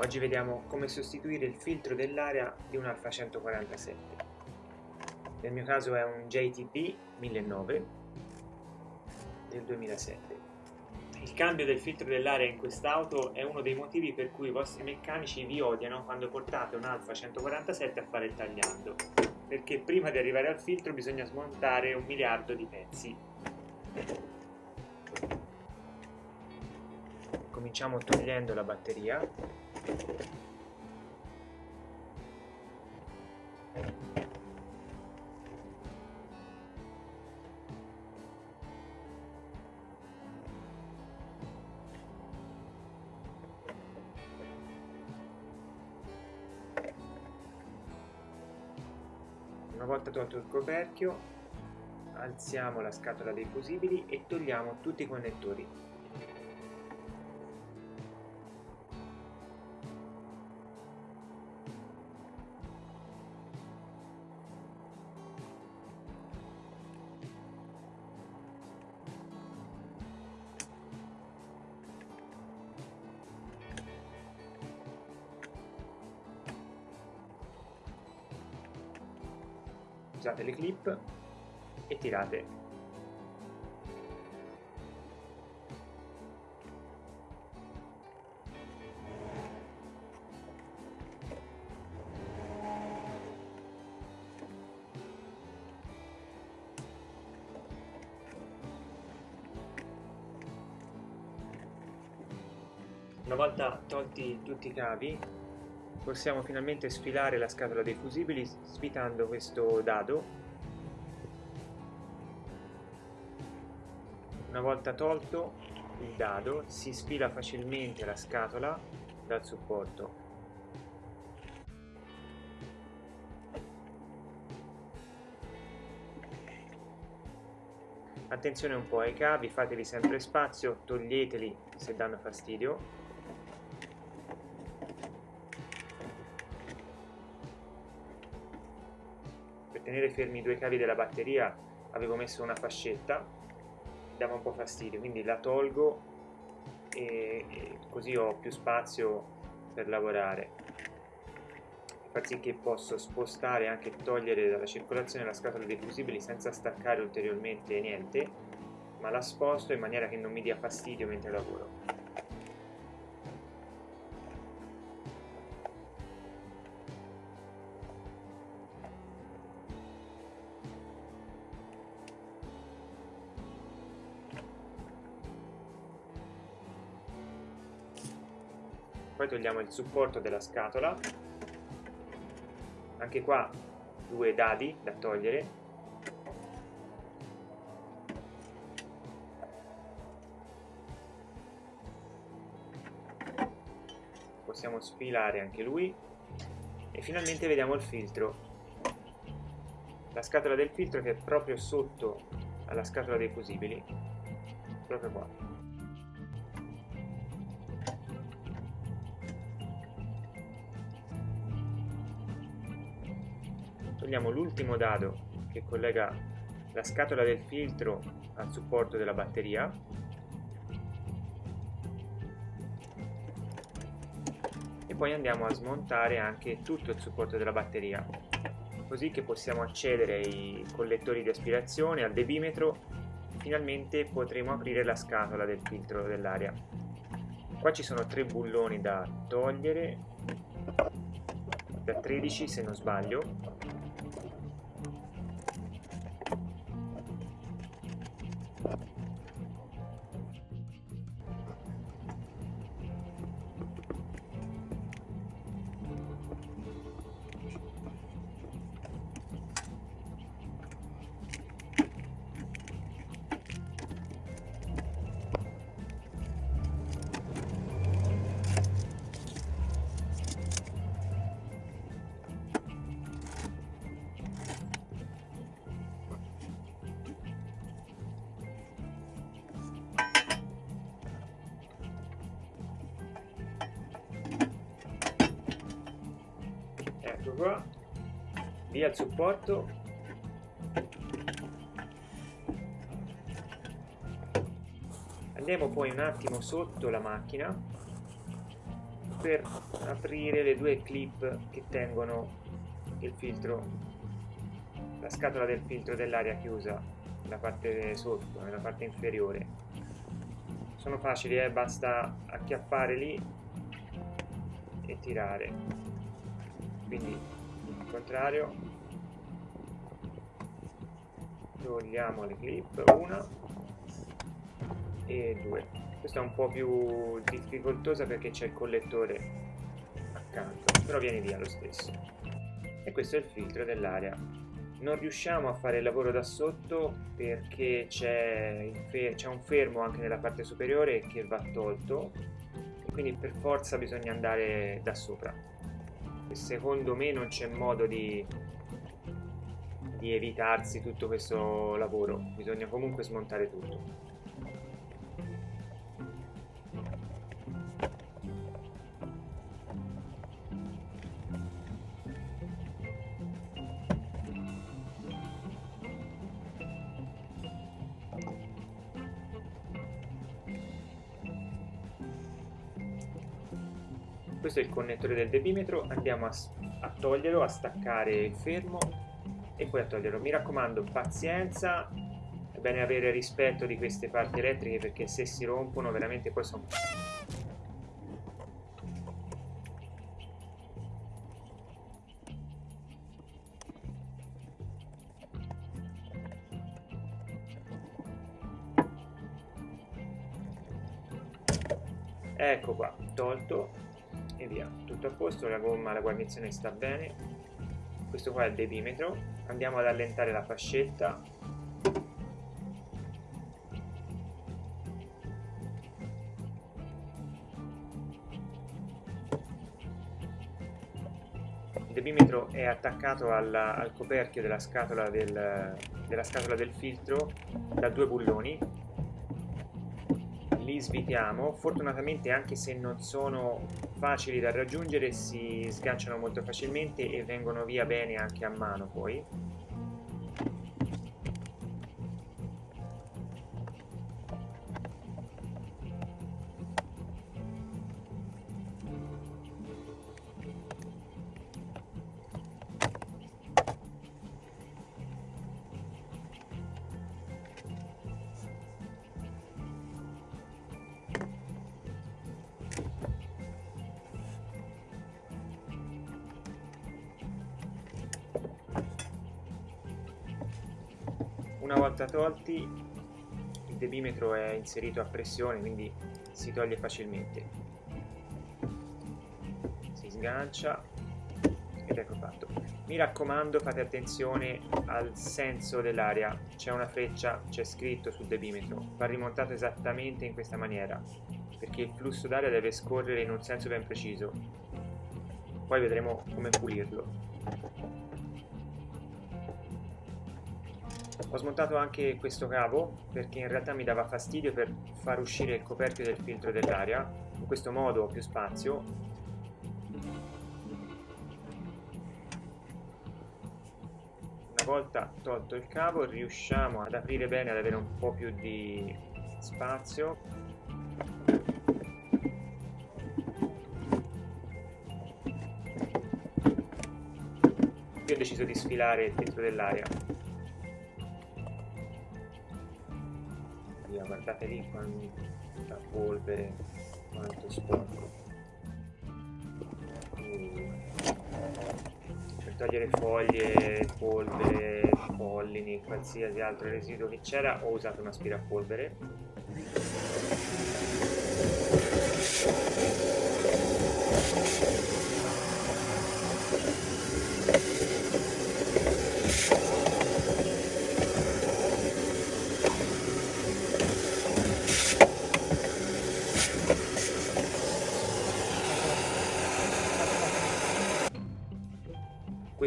Oggi vediamo come sostituire il filtro dell'aria di un Alfa 147. Nel mio caso è un JTB 1009 del 2007. Il cambio del filtro dell'aria in quest'auto è uno dei motivi per cui i vostri meccanici vi odiano quando portate un Alfa 147 a fare il tagliando, perché prima di arrivare al filtro bisogna smontare un miliardo di pezzi. Cominciamo togliendo la batteria una volta tolto il coperchio alziamo la scatola dei fusibili e togliamo tutti i connettori usate le clip e tirate Una volta tolti tutti i cavi possiamo finalmente sfilare la scatola dei fusibili svitando questo dado. Una volta tolto il dado si sfila facilmente la scatola dal supporto. Attenzione un po' ai cavi fatevi sempre spazio toglieteli se danno fastidio tenere fermi i due cavi della batteria avevo messo una fascetta dava un po' fastidio quindi la tolgo e, così ho più spazio per lavorare. Far sì che posso spostare e anche togliere dalla circolazione la scatola dei fusibili senza staccare ulteriormente niente ma la sposto in maniera che non mi dia fastidio mentre lavoro togliamo il supporto della scatola. Anche qua due dadi da togliere. Possiamo sfilare anche lui. E finalmente vediamo il filtro. La scatola del filtro che è proprio sotto alla scatola dei fusibili. Proprio qua togliamo l'ultimo dado che collega la scatola del filtro al supporto della batteria. E poi andiamo a smontare anche tutto il supporto della batteria così che possiamo accedere ai collettori di aspirazione, al debimetro. Finalmente potremo aprire la scatola del filtro dell'aria. Qua ci sono tre bulloni da togliere da 13 se non sbaglio via il supporto. Andiamo poi un attimo sotto la macchina per aprire le due clip che tengono il filtro la scatola del filtro dell'aria chiusa nella parte sotto, nella parte inferiore. Sono facili, eh? basta acchiappare lì e tirare. Quindi al contrario togliamo le clip una. E due. Questa è un po' più difficoltosa perché c'è il collettore accanto però viene via lo stesso. E questo è il filtro dell'aria. Non riusciamo a fare il lavoro da sotto perché c'è un fermo anche nella parte superiore che va tolto. Quindi per forza bisogna andare da sopra. Secondo me non c'è modo di, di evitarsi tutto questo lavoro. Bisogna comunque smontare tutto. Questo è il connettore del debimetro andiamo a, a toglierlo a staccare il fermo e poi a toglierlo. Mi raccomando pazienza è bene avere rispetto di queste parti elettriche perché se si rompono veramente poi sono ecco qua tolto e via. Tutto a posto la gomma la guarnizione sta bene. Questo qua è il debimetro andiamo ad allentare la fascetta. Il debimetro è attaccato alla, al coperchio della scatola del, della scatola del filtro da due bulloni. Li svitiamo. Fortunatamente anche se non sono facili da raggiungere si sganciano molto facilmente e vengono via bene anche a mano poi tolti il debimetro è inserito a pressione quindi si toglie facilmente. Si sgancia ed ecco fatto. Mi raccomando fate attenzione al senso dell'aria. C'è una freccia c'è scritto sul debimetro. Va rimontato esattamente in questa maniera perché il flusso d'aria deve scorrere in un senso ben preciso. Poi vedremo come pulirlo ho smontato anche questo cavo perché in realtà mi dava fastidio per far uscire il coperchio del filtro dell'aria in questo modo ho più spazio. Una volta tolto il cavo riusciamo ad aprire bene ad avere un po' più di spazio. Ho deciso di sfilare il filtro dell'aria guardate lì quanta polvere quanto sporco uh. per togliere foglie polvere pollini qualsiasi altro residuo che c'era ho usato un aspirapolvere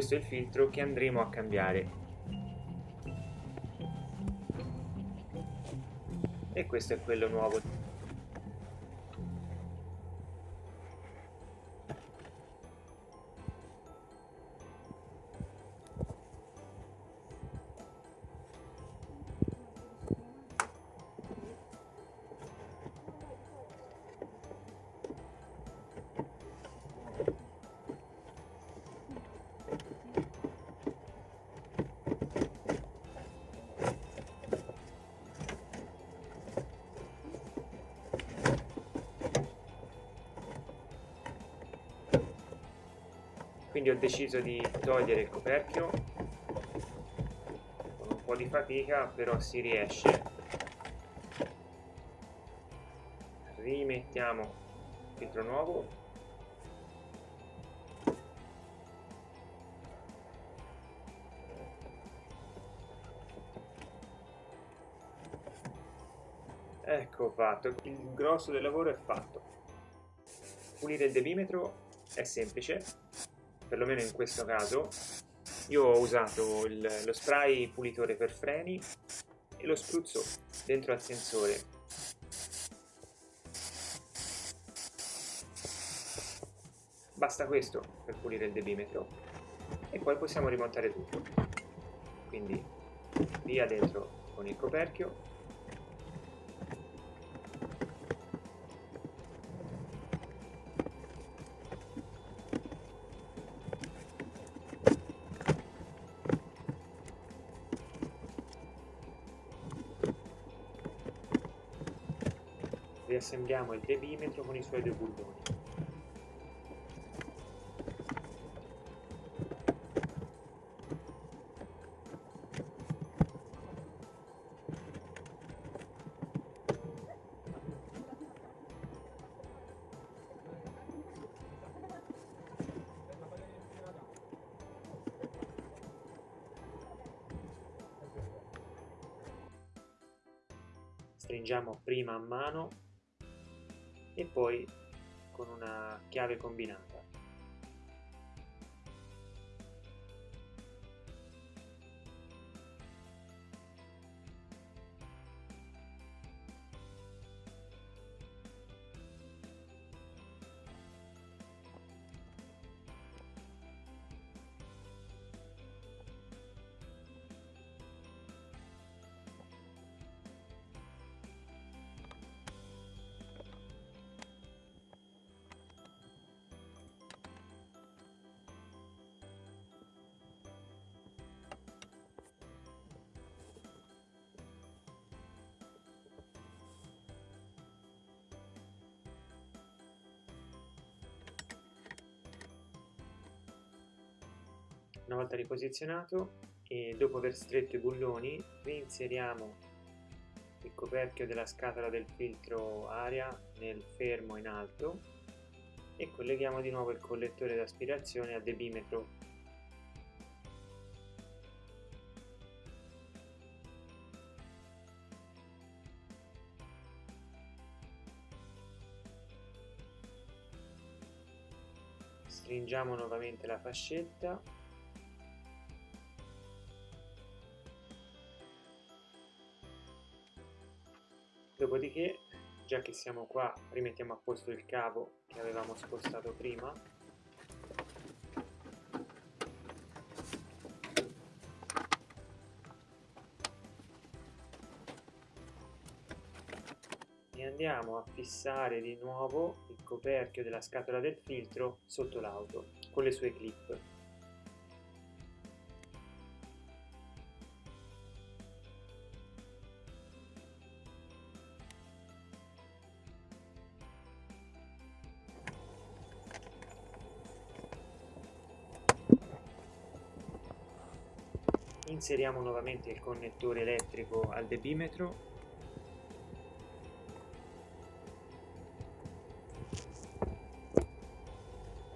questo è il filtro che andremo a cambiare. E questo è quello nuovo quindi ho deciso di togliere il coperchio. Con un po' di fatica però si riesce. Rimettiamo il filtro nuovo. Ecco fatto il grosso del lavoro è fatto. Pulire il debimetro è semplice perlomeno in questo caso io ho usato il, lo spray pulitore per freni e lo spruzzo dentro al sensore. Basta questo per pulire il debimetro e poi possiamo rimontare tutto. Quindi via dentro con il coperchio riassembliamo il debimetro con i suoi due bulloni. stringiamo prima a mano e poi con una chiave combinata. Una volta riposizionato e dopo aver stretto i bulloni reinseriamo il coperchio della scatola del filtro aria nel fermo in alto e colleghiamo di nuovo il collettore d'aspirazione al debimetro. Stringiamo nuovamente la fascetta dopodiché già che siamo qua rimettiamo a posto il cavo che avevamo spostato prima. E andiamo a fissare di nuovo il coperchio della scatola del filtro sotto l'auto con le sue clip inseriamo nuovamente il connettore elettrico al debimetro.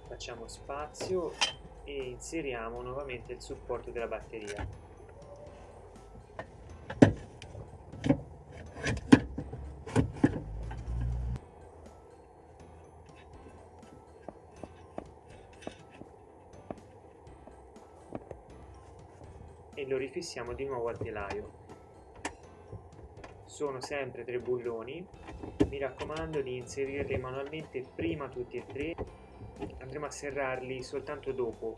Facciamo spazio e inseriamo nuovamente il supporto della batteria lo rifissiamo di nuovo al telaio. Sono sempre tre bulloni. Mi raccomando di inserirli manualmente prima tutti e tre. Andremo a serrarli soltanto dopo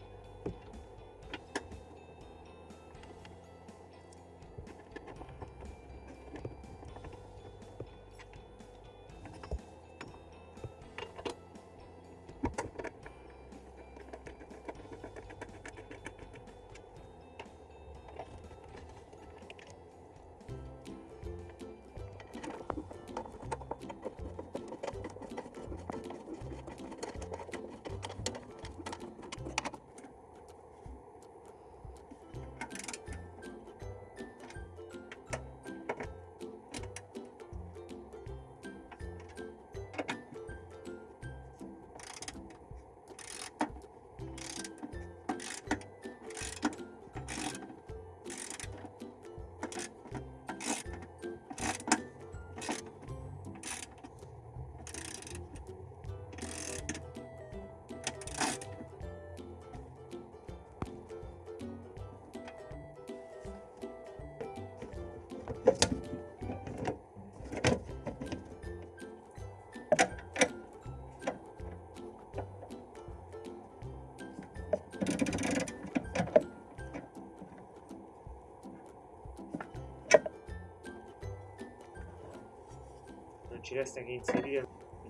ci resta che inserire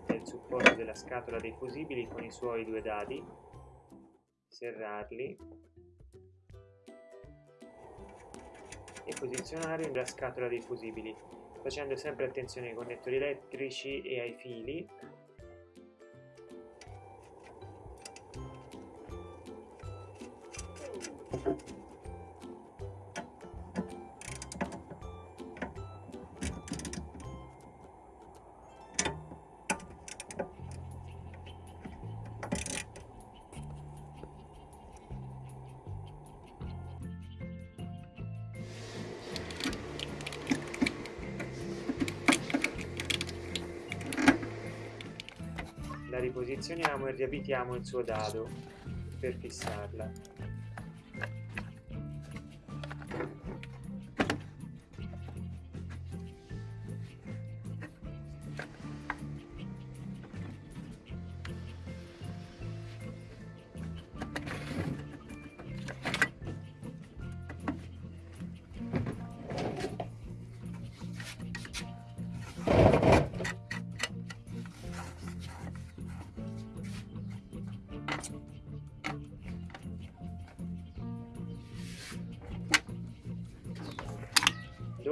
il supporto della scatola dei fusibili con i suoi due dadi serrarli e posizionare la scatola dei fusibili facendo sempre attenzione ai connettori elettrici e ai fili riposizioniamo e riavvitiamo il suo dado per fissarla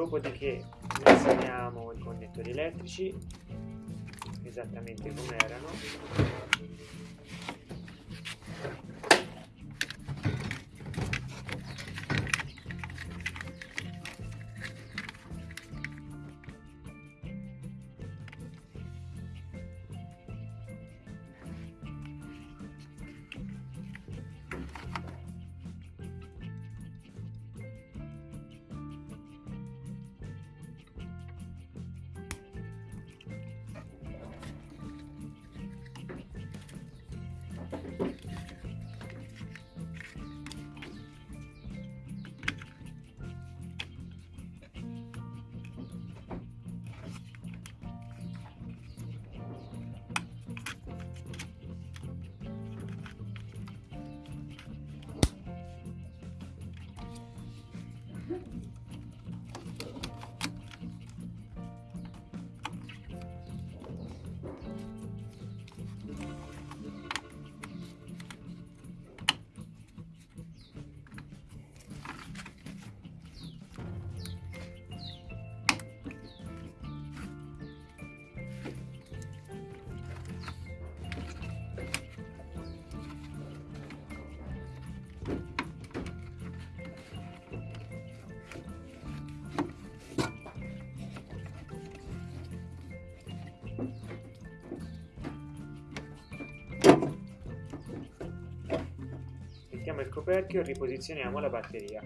dopodiché inseriamo i connettori elettrici esattamente come erano mettiamo il coperchio e riposizioniamo la batteria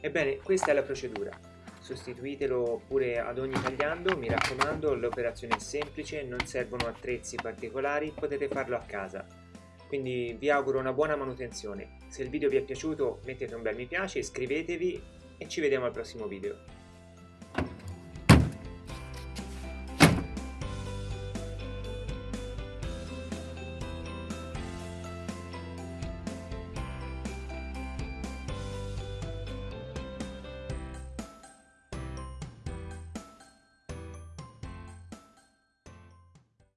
Ebbene, questa è la procedura. Sostituitelo pure ad ogni tagliando, mi raccomando, l'operazione è semplice, non servono attrezzi particolari, potete farlo a casa. Quindi vi auguro una buona manutenzione. Se il video vi è piaciuto mettete un bel mi piace, iscrivetevi e ci vediamo al prossimo video.